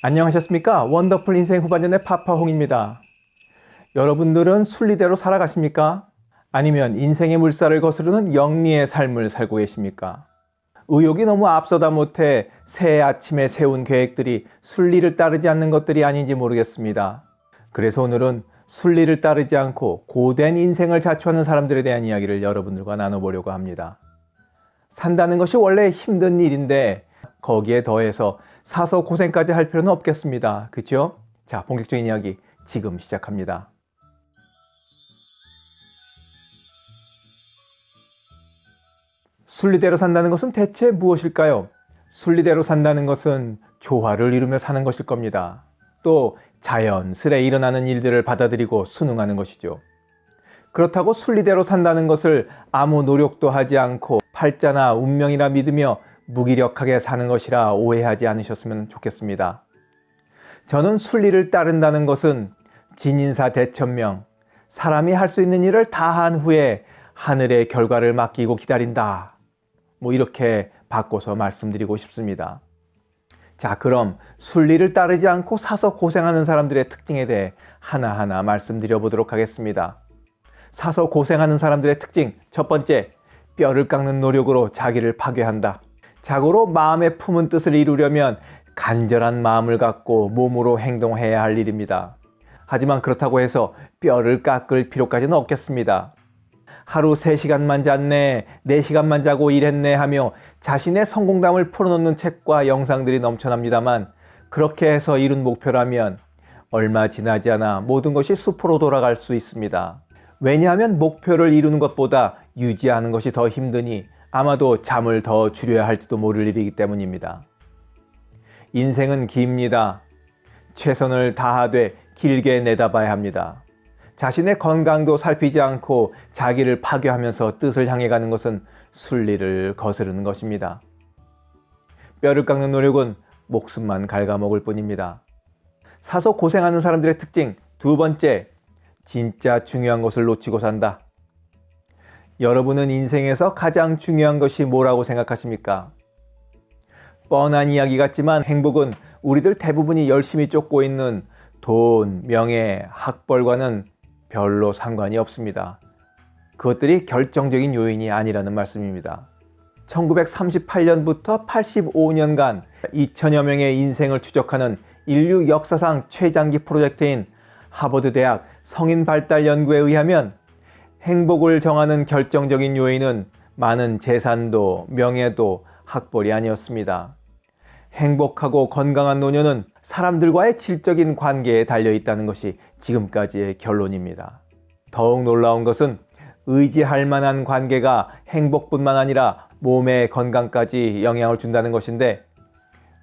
안녕하셨습니까? 원더풀 인생 후반전의 파파홍입니다. 여러분들은 순리대로 살아가십니까? 아니면 인생의 물살을 거스르는 영리의 삶을 살고 계십니까? 의욕이 너무 앞서다 못해 새해 아침에 세운 계획들이 순리를 따르지 않는 것들이 아닌지 모르겠습니다. 그래서 오늘은 순리를 따르지 않고 고된 인생을 자초하는 사람들에 대한 이야기를 여러분들과 나눠보려고 합니다. 산다는 것이 원래 힘든 일인데 거기에 더해서 사서 고생까지 할 필요는 없겠습니다. 그죠? 자, 본격적인 이야기 지금 시작합니다. 순리대로 산다는 것은 대체 무엇일까요? 순리대로 산다는 것은 조화를 이루며 사는 것일 겁니다. 또 자연스레 일어나는 일들을 받아들이고 순응하는 것이죠. 그렇다고 순리대로 산다는 것을 아무 노력도 하지 않고 팔자나 운명이라 믿으며 무기력하게 사는 것이라 오해하지 않으셨으면 좋겠습니다. 저는 순리를 따른다는 것은 진인사 대천명, 사람이 할 수 있는 일을 다 한 후에 하늘의 결과를 맡기고 기다린다. 뭐 이렇게 바꿔서 말씀드리고 싶습니다. 자, 그럼 순리를 따르지 않고 사서 고생하는 사람들의 특징에 대해 하나하나 말씀드려 보도록 하겠습니다. 사서 고생하는 사람들의 특징 첫 번째, 뼈를 깎는 노력으로 자기를 파괴한다. 자고로 마음에 품은 뜻을 이루려면 간절한 마음을 갖고 몸으로 행동해야 할 일입니다. 하지만 그렇다고 해서 뼈를 깎을 필요까지는 없겠습니다. 하루 3시간만 잤네, 4시간만 자고 일했네 하며 자신의 성공담을 풀어놓는 책과 영상들이 넘쳐납니다만 그렇게 해서 이룬 목표라면 얼마 지나지 않아 모든 것이 수포로 돌아갈 수 있습니다. 왜냐하면 목표를 이루는 것보다 유지하는 것이 더 힘드니 아마도 잠을 더 줄여야 할지도 모를 일이기 때문입니다. 인생은 깁니다. 최선을 다하되 길게 내다봐야 합니다. 자신의 건강도 살피지 않고 자기를 파괴하면서 뜻을 향해 가는 것은 순리를 거스르는 것입니다. 뼈를 깎는 노력은 목숨만 갉아먹을 뿐입니다. 사서 고생하는 사람들의 특징 두 번째, 진짜 중요한 것을 놓치고 산다. 여러분은 인생에서 가장 중요한 것이 뭐라고 생각하십니까? 뻔한 이야기 같지만 행복은 우리들 대부분이 열심히 쫓고 있는 돈, 명예, 학벌과는 별로 상관이 없습니다. 그것들이 결정적인 요인이 아니라는 말씀입니다. 1938년부터 85년간 2천여 명의 인생을 추적하는 인류 역사상 최장기 프로젝트인 하버드 대학 성인 발달 연구에 의하면 행복을 정하는 결정적인 요인은 많은 재산도 명예도 학벌이 아니었습니다. 행복하고 건강한 노년은 사람들과의 질적인 관계에 달려 있다는 것이 지금까지의 결론입니다. 더욱 놀라운 것은 의지할 만한 관계가 행복뿐만 아니라 몸의 건강까지 영향을 준다는 것인데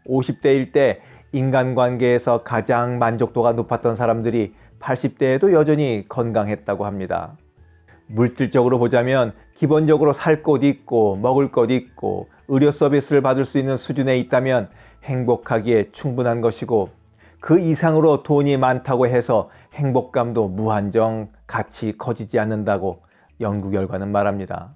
50대일 때 인간관계에서 가장 만족도가 높았던 사람들이 80대에도 여전히 건강했다고 합니다. 물질적으로 보자면 기본적으로 살 곳 있고 먹을 것 있고 의료 서비스를 받을 수 있는 수준에 있다면 행복하기에 충분한 것이고 그 이상으로 돈이 많다고 해서 행복감도 무한정 같이 커지지 않는다고 연구 결과는 말합니다.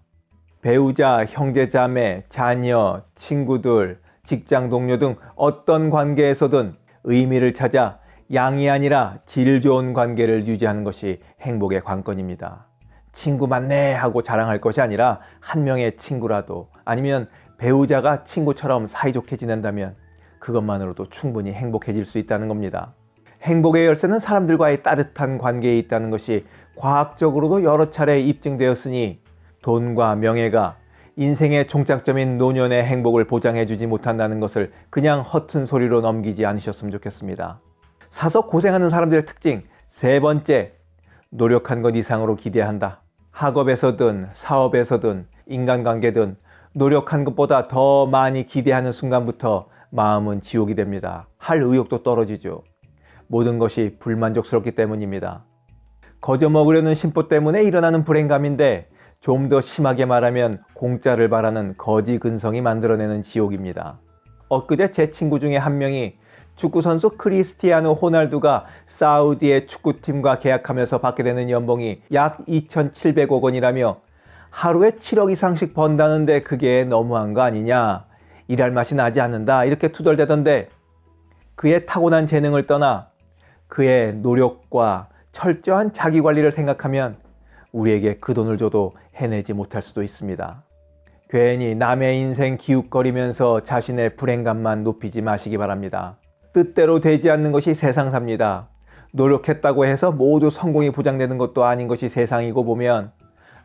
배우자, 형제자매, 자녀, 친구들, 직장 동료 등 어떤 관계에서든 의미를 찾아 양이 아니라 질 좋은 관계를 유지하는 것이 행복의 관건입니다. 친구 많네 하고 자랑할 것이 아니라 한 명의 친구라도 아니면 배우자가 친구처럼 사이좋게 지낸다면 그것만으로도 충분히 행복해질 수 있다는 겁니다. 행복의 열쇠는 사람들과의 따뜻한 관계에 있다는 것이 과학적으로도 여러 차례 입증되었으니 돈과 명예가 인생의 종착점인 노년의 행복을 보장해주지 못한다는 것을 그냥 허튼 소리로 넘기지 않으셨으면 좋겠습니다. 사서 고생하는 사람들의 특징 세 번째, 노력한 것 이상으로 기대한다. 학업에서든 사업에서든 인간관계든 노력한 것보다 더 많이 기대하는 순간부터 마음은 지옥이 됩니다. 할 의욕도 떨어지죠. 모든 것이 불만족스럽기 때문입니다. 거저 먹으려는 심보 때문에 일어나는 불행감인데 좀 더 심하게 말하면 공짜를 바라는 거지 근성이 만들어내는 지옥입니다. 엊그제 제 친구 중에 한 명이 축구선수 크리스티아노 호날두가 사우디의 축구팀과 계약하면서 받게 되는 연봉이 약 2,700억 원이라며 하루에 7억 이상씩 번다는데 그게 너무한 거 아니냐 일할 맛이 나지 않는다 이렇게 투덜대던데 그의 타고난 재능을 떠나 그의 노력과 철저한 자기 관리를 생각하면 우리에게 그 돈을 줘도 해내지 못할 수도 있습니다. 괜히 남의 인생 기웃거리면서 자신의 불행감만 높이지 마시기 바랍니다. 뜻대로 되지 않는 것이 세상 삽니다. 노력했다고 해서 모두 성공이 보장되는 것도 아닌 것이 세상이고 보면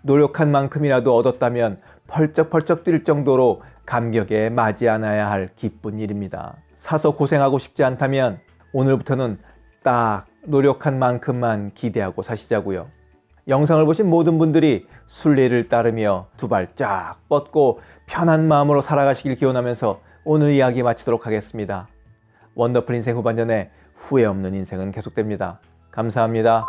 노력한 만큼이라도 얻었다면 펄쩍펄쩍 뛸 정도로 감격에 맞이 않아야 할 기쁜 일입니다. 사서 고생하고 싶지 않다면 오늘부터는 딱 노력한 만큼만 기대하고 사시자고요. 영상을 보신 모든 분들이 순리를 따르며 두 발 쫙 뻗고 편한 마음으로 살아가시길 기원하면서 오늘 이야기 마치도록 하겠습니다. 원더풀 인생 후반전에 후회 없는 인생은 계속됩니다. 감사합니다.